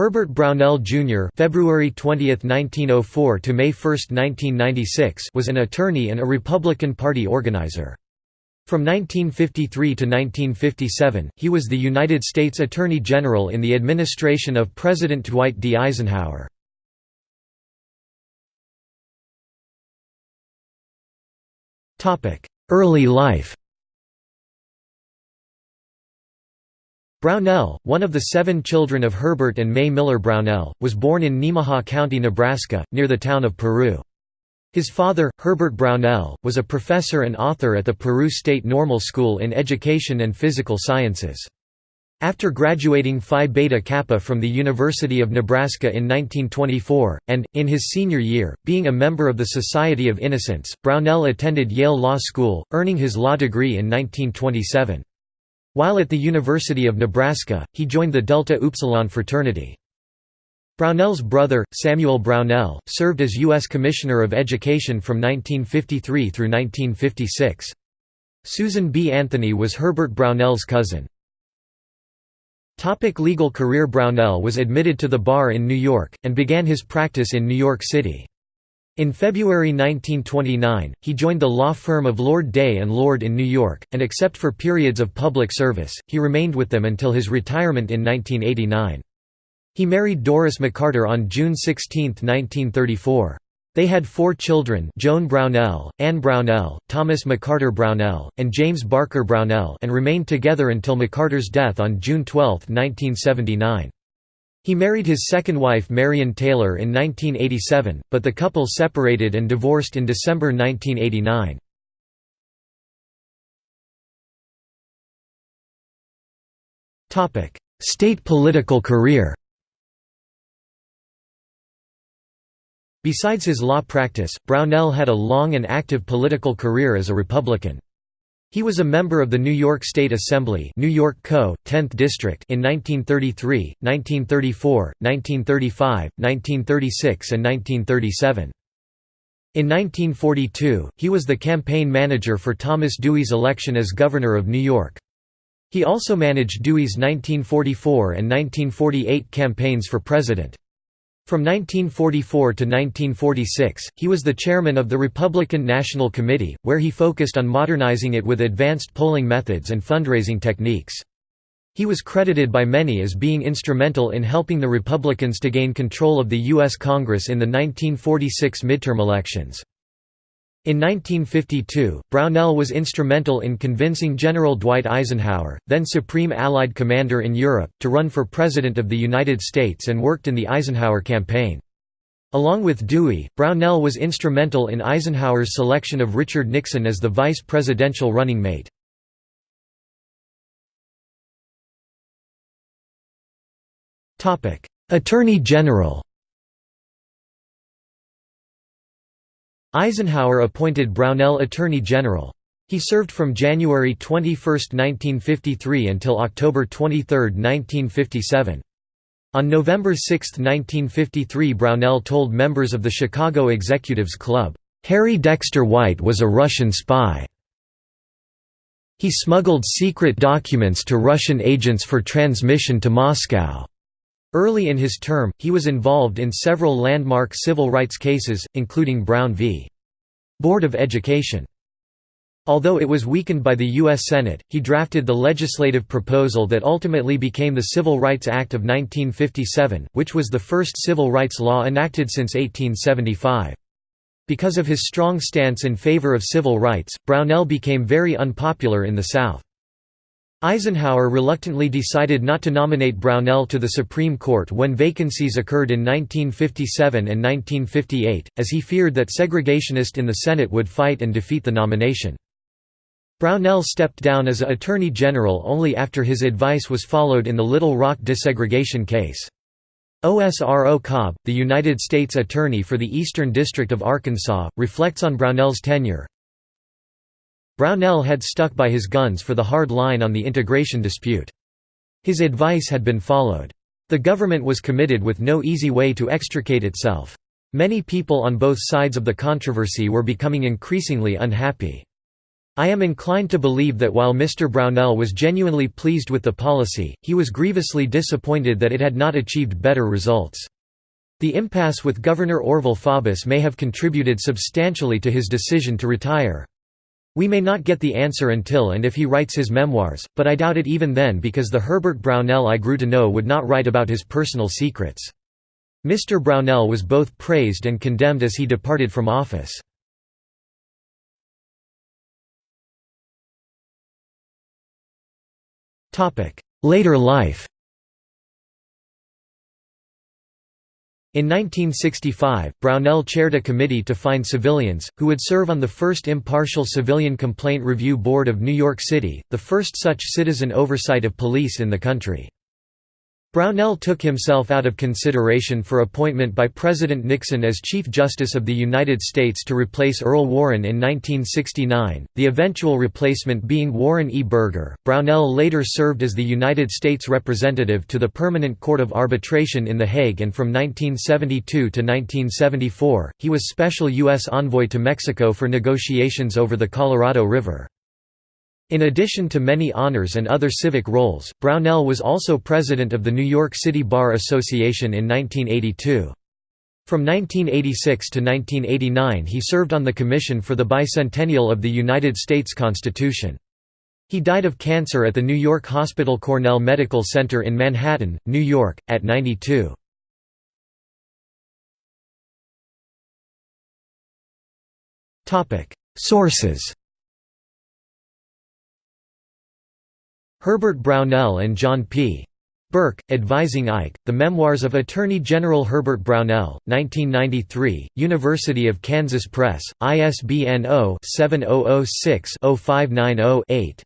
Herbert Brownell Jr. (February 20, 1904 to May 1, 1996) was an attorney and a Republican Party organizer. From 1953 to 1957, he was the United States Attorney General in the administration of President Dwight D. Eisenhower. Early life Brownell, one of the seven children of Herbert and May Miller Brownell, was born in Nemaha County, Nebraska, near the town of Peru. His father, Herbert Brownell, was a professor and author at the Peru State Normal School in Education and Physical Sciences. After graduating Phi Beta Kappa from the University of Nebraska in 1924, and, in his senior year, being a member of the Society of Innocents, Brownell attended Yale Law School, earning his law degree in 1927. While at the University of Nebraska, he joined the Delta Upsilon fraternity. Brownell's brother, Samuel Brownell, served as U.S. Commissioner of Education from 1953 through 1956. Susan B. Anthony was Herbert Brownell's cousin. Topic legal career Brownell was admitted to the bar in New York, and began his practice in New York City. In February 1929, he joined the law firm of Lord Day and Lord in New York, and except for periods of public service, he remained with them until his retirement in 1989. He married Doris McCarter on June 16, 1934. They had four children Joan Brownell, Anne Brownell, Thomas McCarter Brownell, and James Barker Brownell and remained together until McCarter's death on June 12, 1979. He married his second wife Marion Taylor in 1987, but the couple separated and divorced in December 1989. State political career Besides his law practice, Brownell had a long and active political career as a Republican. He was a member of the New York State Assembly New York Co., 10th District in 1933, 1934, 1935, 1936 and 1937. In 1942, he was the campaign manager for Thomas Dewey's election as Governor of New York. He also managed Dewey's 1944 and 1948 campaigns for president. From 1944 to 1946, he was the chairman of the Republican National Committee, where he focused on modernizing it with advanced polling methods and fundraising techniques. He was credited by many as being instrumental in helping the Republicans to gain control of the U.S. Congress in the 1946 midterm elections. In 1952, Brownell was instrumental in convincing General Dwight Eisenhower, then Supreme Allied Commander in Europe, to run for President of the United States and worked in the Eisenhower campaign. Along with Dewey, Brownell was instrumental in Eisenhower's selection of Richard Nixon as the vice presidential running mate. Attorney General Eisenhower appointed Brownell Attorney General. He served from January 21, 1953 until October 23, 1957. On November 6, 1953 Brownell told members of the Chicago Executives Club, "...Harry Dexter White was a Russian spy. He smuggled secret documents to Russian agents for transmission to Moscow." Early in his term, he was involved in several landmark civil rights cases, including Brown v. Board of Education. Although it was weakened by the U.S. Senate, he drafted the legislative proposal that ultimately became the Civil Rights Act of 1957, which was the first civil rights law enacted since 1875. Because of his strong stance in favor of civil rights, Brownell became very unpopular in the South. Eisenhower reluctantly decided not to nominate Brownell to the Supreme Court when vacancies occurred in 1957 and 1958, as he feared that segregationists in the Senate would fight and defeat the nomination. Brownell stepped down as Attorney General only after his advice was followed in the Little Rock desegregation case. Osro Cobb, the United States Attorney for the Eastern District of Arkansas, reflects on Brownell's tenure, Brownell had stuck by his guns for the hard line on the integration dispute. His advice had been followed. The government was committed with no easy way to extricate itself. Many people on both sides of the controversy were becoming increasingly unhappy. I am inclined to believe that while Mr. Brownell was genuinely pleased with the policy, he was grievously disappointed that it had not achieved better results. The impasse with Governor Orval Faubus may have contributed substantially to his decision to retire. We may not get the answer until and if he writes his memoirs, but I doubt it even then because the Herbert Brownell I grew to know would not write about his personal secrets. Mr. Brownell was both praised and condemned as he departed from office. Later life In 1965, Brownell chaired a committee to find civilians, who would serve on the first impartial Civilian Complaint Review Board of New York City, the first such citizen oversight of police in the country. Brownell took himself out of consideration for appointment by President Nixon as Chief Justice of the United States to replace Earl Warren in 1969, the eventual replacement being Warren E. Burger. Brownell later served as the United States representative to the Permanent Court of Arbitration in The Hague and from 1972 to 1974, he was Special U.S. Envoy to Mexico for negotiations over the Colorado River. In addition to many honors and other civic roles, Brownell was also president of the New York City Bar Association in 1982. From 1986 to 1989 he served on the Commission for the Bicentennial of the United States Constitution. He died of cancer at the New York Hospital Cornell Medical Center in Manhattan, New York, at 92. Sources Herbert Brownell and John P. Burke, advising Ike, The Memoirs of Attorney General Herbert Brownell, 1993, University of Kansas Press, ISBN 0-7006-0590-8.